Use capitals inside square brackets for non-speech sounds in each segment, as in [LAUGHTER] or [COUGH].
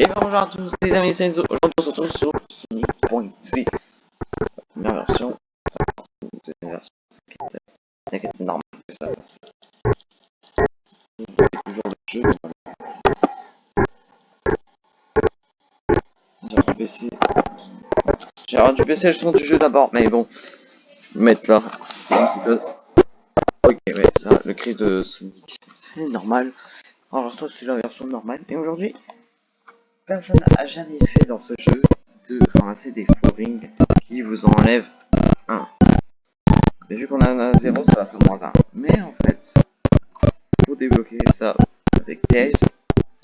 Et bonjour à tous les amis, c'est Enzo. Aujourd'hui on se retrouve sur Sonic.c. La première version. Deuxième version. Normal que ça toujours le jeu. J'ai du baisser. J'ai dû baisser le son du jeu d'abord, mais bon. Je vais mettre là. Ok, ouais, ça, le cri de Sonic. C'est normal. Alors ça c'est la version normale. Et aujourd'hui, personne n'a jamais fait dans ce jeu de ramasser des fourrings qui vous enlèvent 1. Mais vu qu'on a un 0, ça va faire moins 1. Mais en fait, pour débloquer ça avec TS,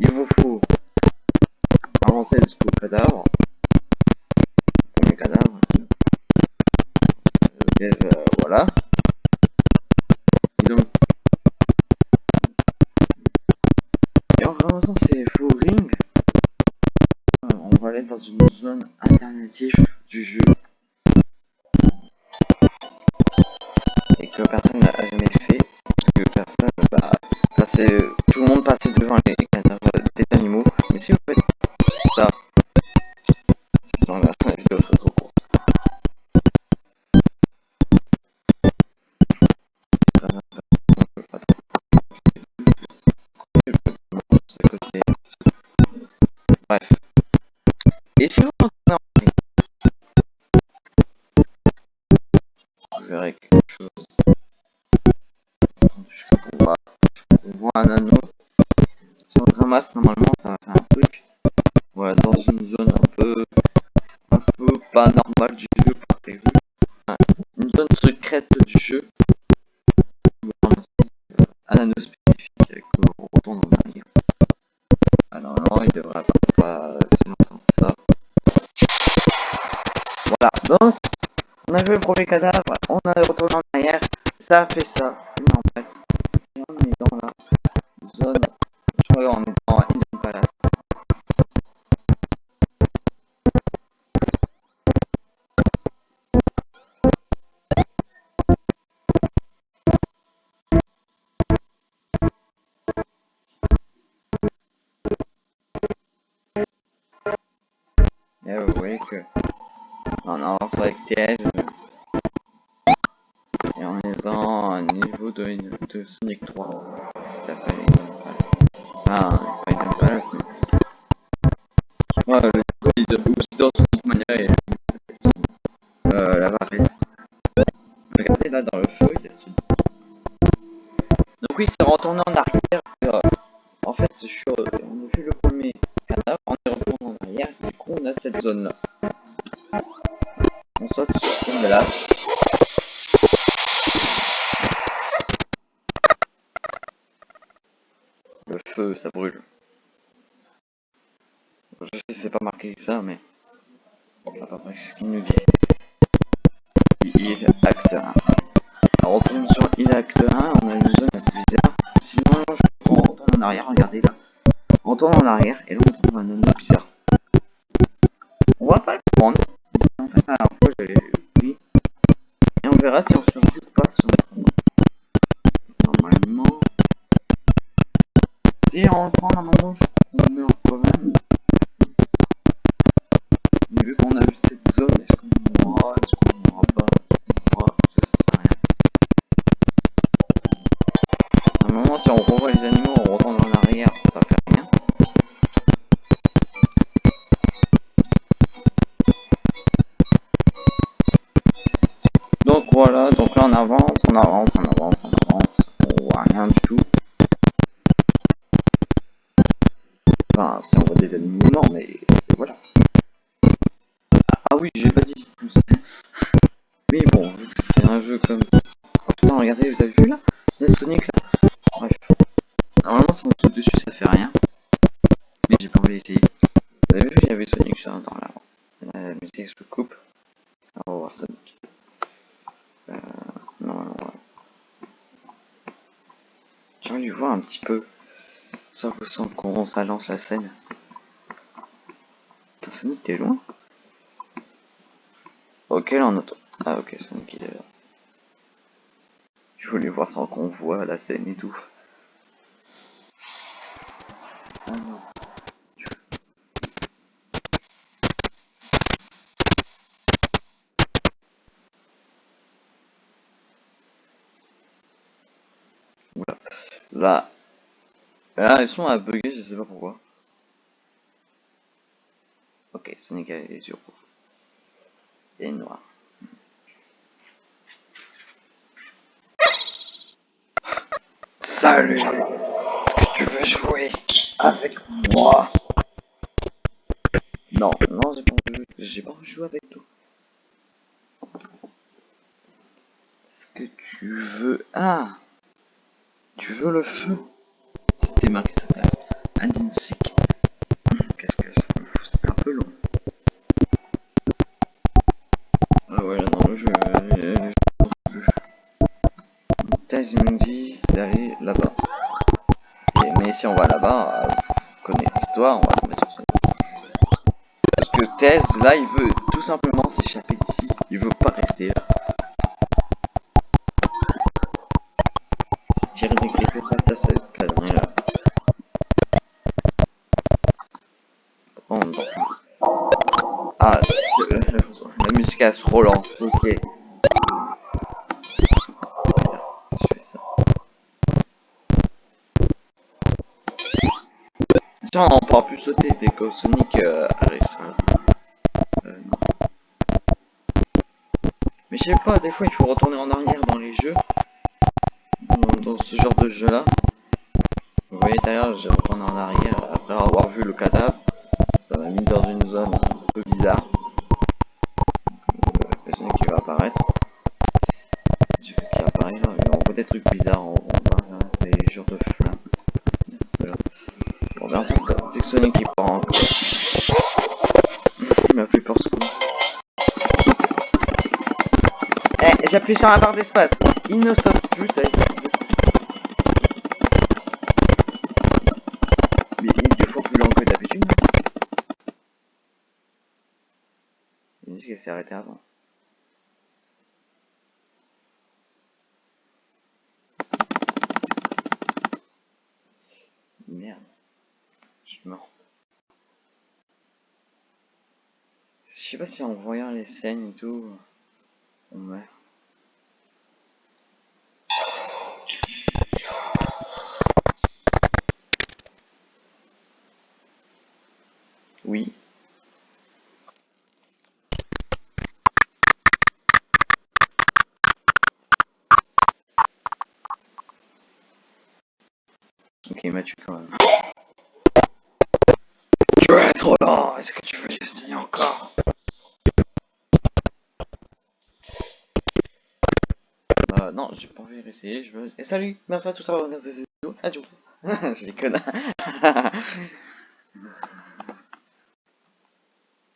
il vous faut avancer jusqu'au cadavre. Et on est dans un niveau de, Sonic 3. Qui s'appelle Ah, pas Palace, mais... Le niveau aussi dans Sonic Mania et... Euh, la varette. Regardez là dans le feu, il y a Sonic. Donc oui, c'est retourné en arrière. Euh, en fait, je suis, on a vu le premier cadavre, on est retourné en arrière, du coup on a cette zone là prend normalement, on Vous avez vu, il y avait Sonic là dans la, la musique se coupe. On va voir Sonic. Euh, non, non, J'ai envie de voir un petit peu. Ça ressemble qu'on ça lance la scène. Putain, Sonic, t'es loin Ok, là on attend. Ah ok, Sonic il est là. Je voulais voir sans qu'on voit la scène et tout. Ah non. Là. Là, ils sont à bugger, je sais pas pourquoi. Ok, Sonic a les yeux rouges. Et noir. Salut Tu veux jouer avec moi? Non, non, j'ai pas envie, j'ai pas envie de jouer avec toi. Est-ce que tu veux... Ah Tu veux le feu? Marqué ça table. Andinsik. Qu'est-ce que fout C'est un peu long. Ah ouais, jeu... euh, le jeu. Thèse me dit d'aller là-bas. Mais si on va là-bas, euh, vous connaissez l'histoire, on va tomber sur ça. Parce que Thèse, là, il veut tout simplement s'échapper d'ici. Il veut pas rester là. Si Thierry n'écrivait pas ça, cette connerie là. Oh, non. Ah, c'est- euh, la musique elle se relance, ok. Tiens, on pourra plus sauter dès que Sonic euh, arrive la- euh, non. Mais je sais pas, des fois il faut retourner en arrière dans les jeux. Dans, dans ce genre de jeu là. Vous voyez d'ailleurs, j'ai retourné en arrière après avoir vu le cadavre. Ça m'a mis dans une zone un peu bizarre. J'appuie sur la barre d'espace. Il ne saute plus. Mais il est deux fois plus lent que d'habitude. La musique elle s'est arrêtée avant. Merde. Je suis mort. Je sais pas si en voyant les scènes et tout. Oui. Ok, il m'a tué quand même. Tu es trop lent, est-ce que tu veux essayer encore? Euh, non, j'ai pas envie de réessayer, je veux... Et salut, merci à tous d'avoir regardé cette vidéo. Adieu. [LAUGHS] je déconne. [LAUGHS]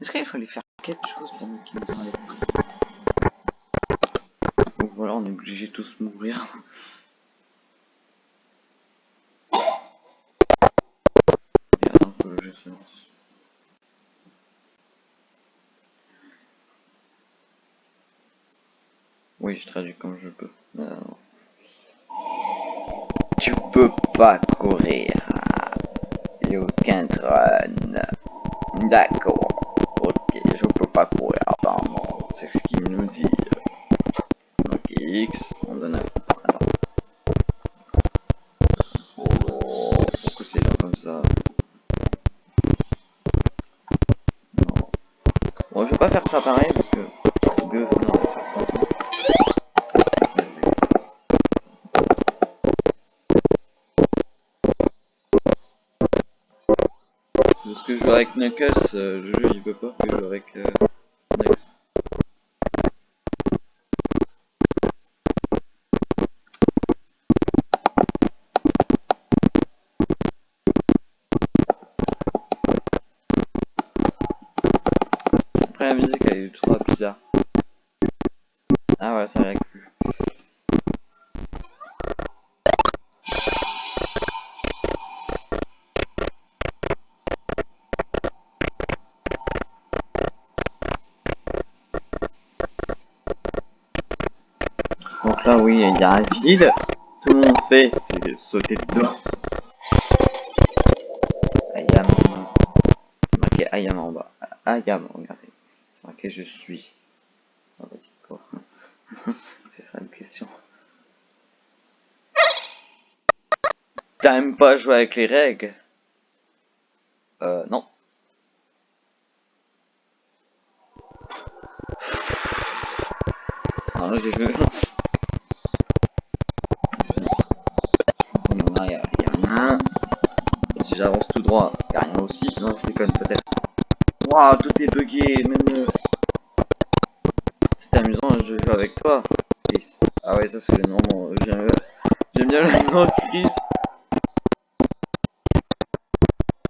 Est-ce qu'il fallait faire quelque chose pour nous qui nous enlève Donc voilà, on est obligé de tous mourir. Et attends que le jeu se lance. Oui, je traduis comme je peux. Non. Tu peux pas courir. You can't run. D'accord. Pas courir apparemment. C'est ce qu'il nous dit. Donc X, on donne un... Oh, c'est là comme ça Non. Bon, je vais pas faire ça pareil parce que... Deux, sinon que je joue avec Knuckles, euh, le jeu il veut pas que je joue avec Donc là oui, il y a un vide. Tout le monde fait, c'est sauter dedans. Ayam. Marqué Ayam en bas. Ayam, regardez. Marqué je suis. Ah bah, [LAUGHS] c'est ça la question. T'aimes pas jouer avec les règles? Amusant, je joue avec toi. Ah ouais, ça c'est le nom. J'aime bien le nom Chris.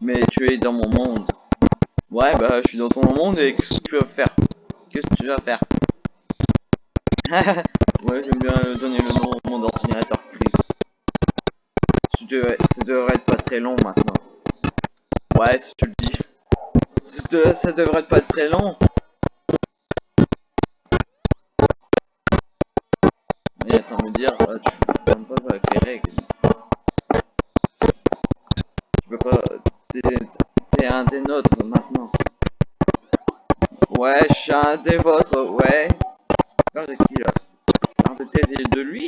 Mais tu es dans mon monde. Ouais, bah je suis dans ton monde et qu'est-ce que tu vas faire? Qu'est-ce que tu vas faire? [LAUGHS] Ouais, j'aime bien donner le nom au mon ordinateur Chris. Ça devrait, ça devrait être pas très long maintenant. Ouais, si tu le dis. Ça, de- ça devrait pas être très long. Mais attends, me dire, ah, tu peux pas jouer avec les règles. Tu peux pas. T'es t'es un des nôtres maintenant. Ouais, je suis un des vôtres, ouais. De qui là? De lui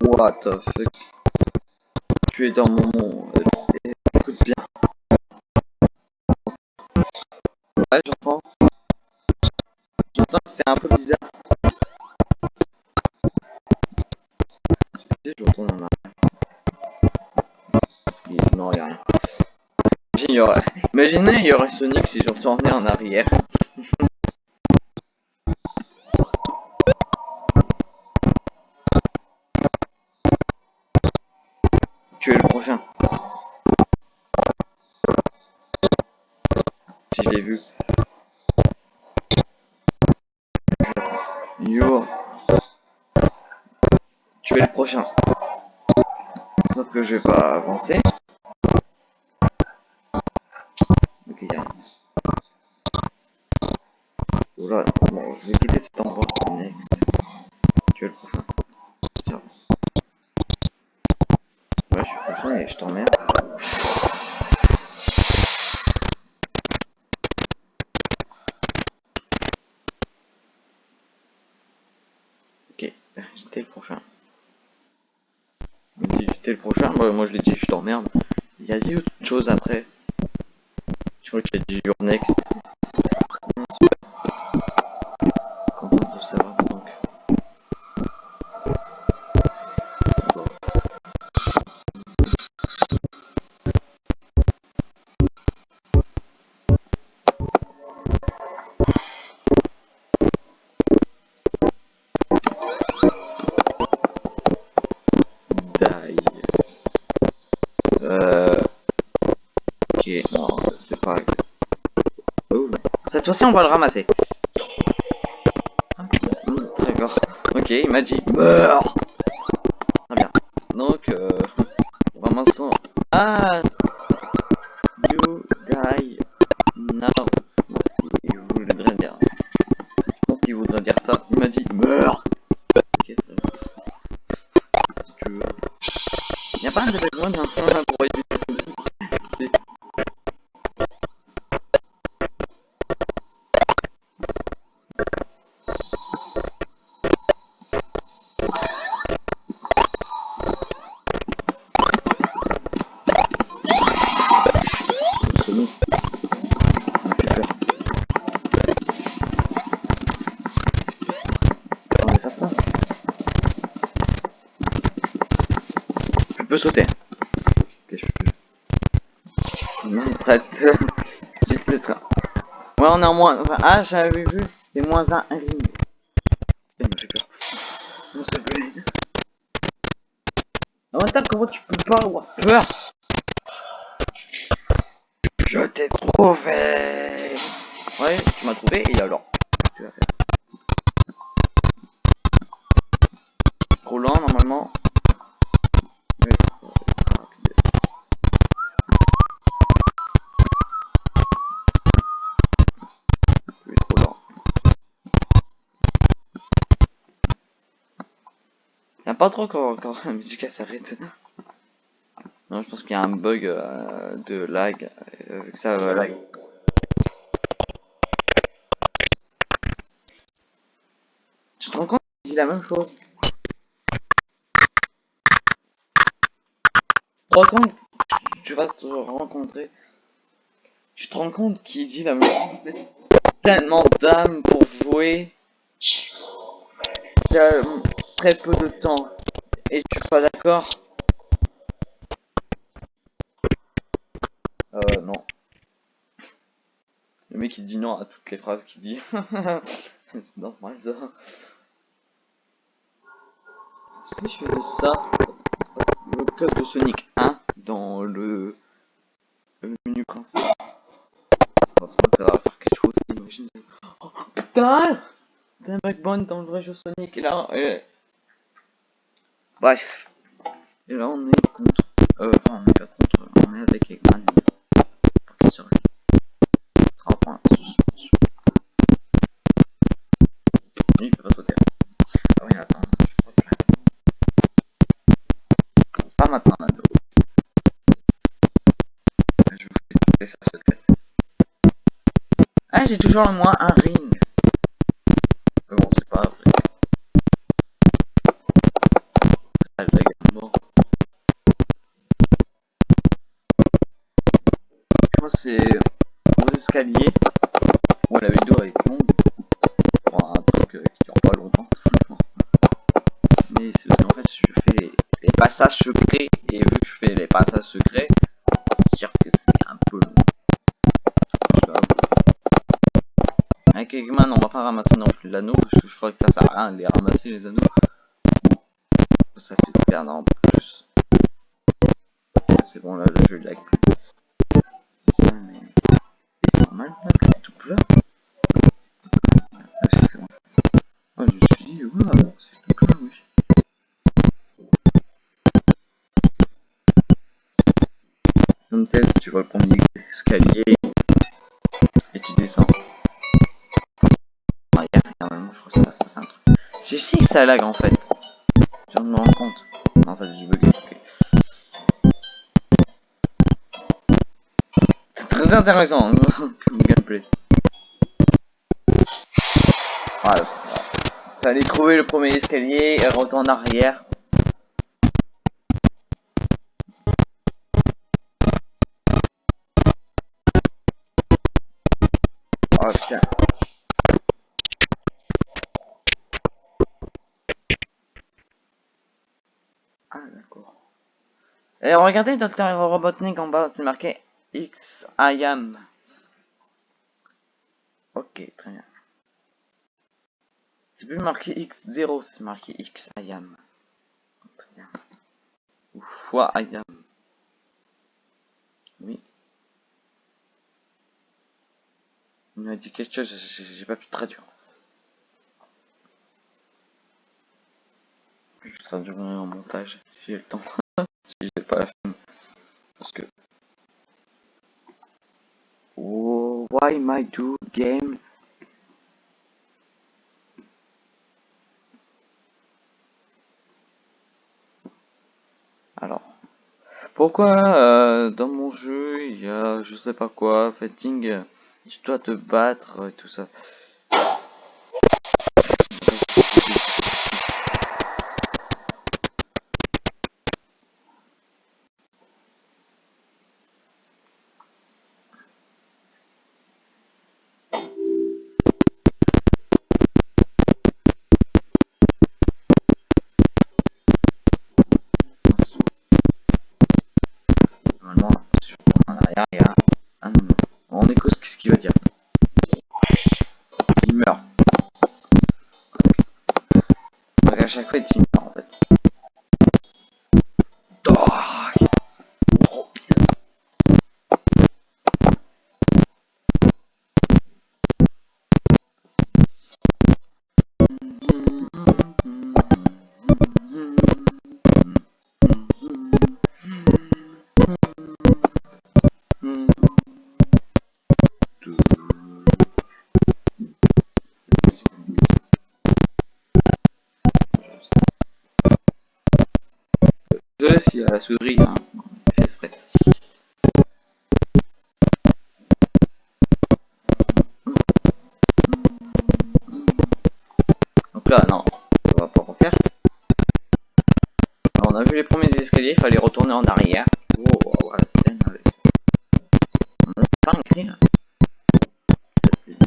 What the fuck? Tu es dans mon monde. Il y aurait Sonic si je retournais en arrière. Tu es le prochain. Si je l'ai vu. Tu es le prochain. Sauf que je vais pas avancer. Ok, y'a rien. Oula, bon, je vais quitter cet endroit. Next. Tu es le prochain. Tiens. Ouais, je suis le prochain et je t'emmerde. Ok, t'es le prochain. Il me dit le prochain, moi je l'ai dit je t'emmerde. Il y a dit autre chose après. Je crois qu'il a dit your next. On va le ramasser. D'accord. Ok, il m'a dit meurs. Peux sauter. Ok, je peux. Non, prête. J'ai peut-être. Ouais, on est en moins un. Ah, j'avais vu. C'est moins un ring. Ça me fait peur. Non, s'il te plaît. Ah, attends, comment tu peux pas avoir peur Je t'ai trouvé Ouais, tu m'as trouvé, et alors pas trop quand, quand la musique s'arrête. Non, je pense qu'il y a un bug euh, de lag. Euh, que ça euh, lag. Tu te rends compte qu'il dit la même chose Tu te rends compte tu- vas te rencontrer. Tu te rends compte qu'il dit la même chose Tellement d'âme pour jouer. Il y a euh, très peu de temps. Et tu es pas d'accord Euh, non. Le mec il dit non à toutes les phrases qu'il dit. [LAUGHS] C'est normal ça. Si je faisais ça, le code de Sonic 1 dans le, menu principal. Ça va faire quelque chose, imagine. Oh, putain T'as un backbone dans le vrai jeu Sonic et là. Et... Bref. Et là on est contre. Euh, enfin, on est pas contre, on est avec Eggman. Pour qu'il survive. Trois points de suspension. Il peut pas sauter. Ah oui, attends, je crois que... Pas maintenant, Nando. Je vous fais salles secrètes. Ah, j'ai toujours moi un ring. C'est aux escaliers. Bon, la vidéo est longue. Pour un truc euh, qui dure pas longtemps. Mais c'est parce qu'en fait, je fais les, les passages secrets. Et vu que je fais les passages secrets, c'est sûr que c'est un peu long. Je dois avouer. Avec Eggman, on va pas ramasser non plus l'anneau. Parce que je crois que ça sert à rien de les ramasser les anneaux. Ça fait perdre en plus. C'est bon, là, le jeu lag plus. C'est ça, mais. C'est normal, là, que c'est tout plat. Ah, c'est bon. Ah, je me suis dit, waouh, c'est tout plat, oui. Si tu vois le premier escalier et tu descends. Ah, y a vraiment, je crois que ça va se passer un truc. Si, si, ça lag en fait. Je me rendre compte. Non, ça a dû bugger. ok. C'est très intéressant [LAUGHS] comme gameplay. Voilà. Fallait trouver le premier escalier et retourner en arrière. Et regardez Dr. Robotnik en bas, c'est marqué X I am. Ok, très bien. C'est plus marqué X0, c'est marqué X I. Ou fois I am. Oui. Il m'a dit quelque chose, j'ai pas pu traduire. Je traduirai en montage j'ai le temps. Si j'ai pas la fin. Parce que. Why my do game? Alors. Pourquoi euh, dans mon jeu il y a je sais pas quoi, fighting, tu dois te battre et tout ça.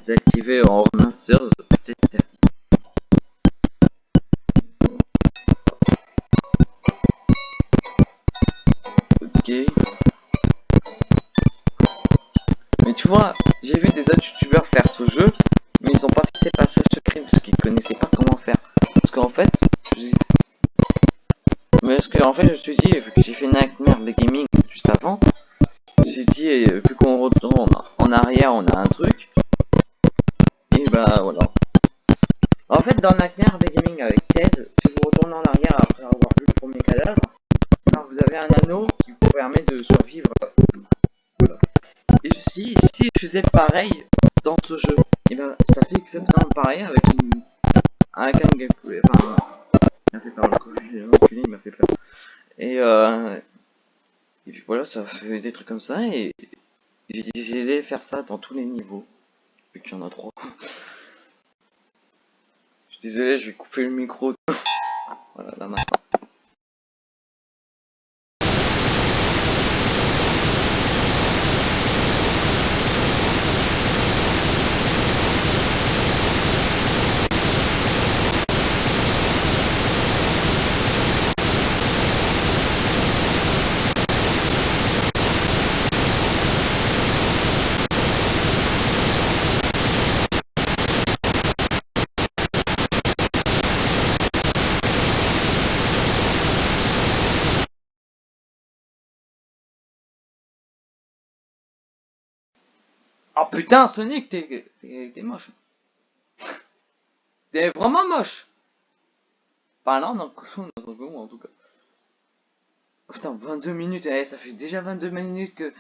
désactiver en remasters pareil dans ce jeu, et ben ça fait exactement pareil avec une un gameplay. Enfin, il m'a fait peur le il m'a fait peur. Et euh, et puis voilà, ça fait des trucs comme ça et j'ai décidé de faire ça dans tous les niveaux, vu qu'il y en a trois. Je suis désolé, je vais couper le micro. [LAUGHS] Voilà, là maintenant. Oh putain, Sonic, t'es moche. T'es vraiment moche. Pas là, non, non, en tout cas. Putain, 22 minutes, eh, ça fait déjà 22 minutes que,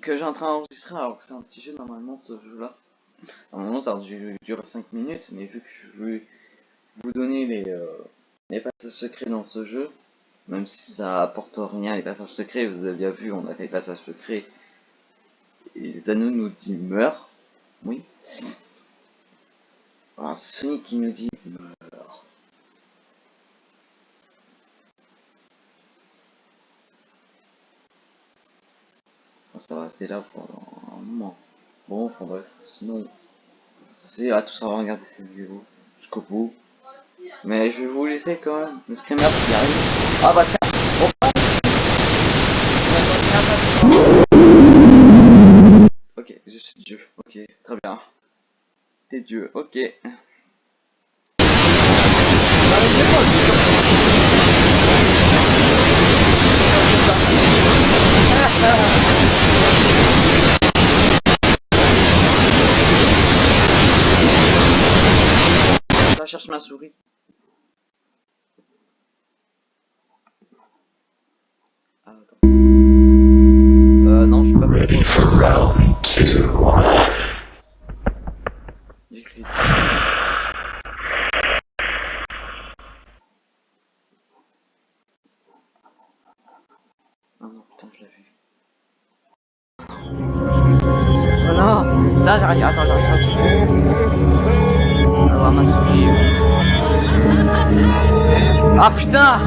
que j'ai en train d'enregistrer alors que c'est un petit jeu normalement ce jeu-là. Normalement ça dure 5 minutes, mais vu que je vais vous donner les, euh, les passages secrets dans ce jeu, même si ça apporte rien les passages secrets, vous avez bien vu, on a fait les passages secrets et les anneaux nous dit meurt. Oui. Alors Sonic qui nous dit meurt. ça va rester là pendant un moment. Bon, enfin bref, sinon, c'est à tous avoir regardé cette vidéo jusqu'au bout. Mais je vais vous laisser quand même. Le screamer qui arrive. Ah bah Dieu. Ok, très bien. T'es Dieu, ok. Ça cherche ma souris. Ah, euh, non, je suis pas Ready for round two. Souris. Ah putain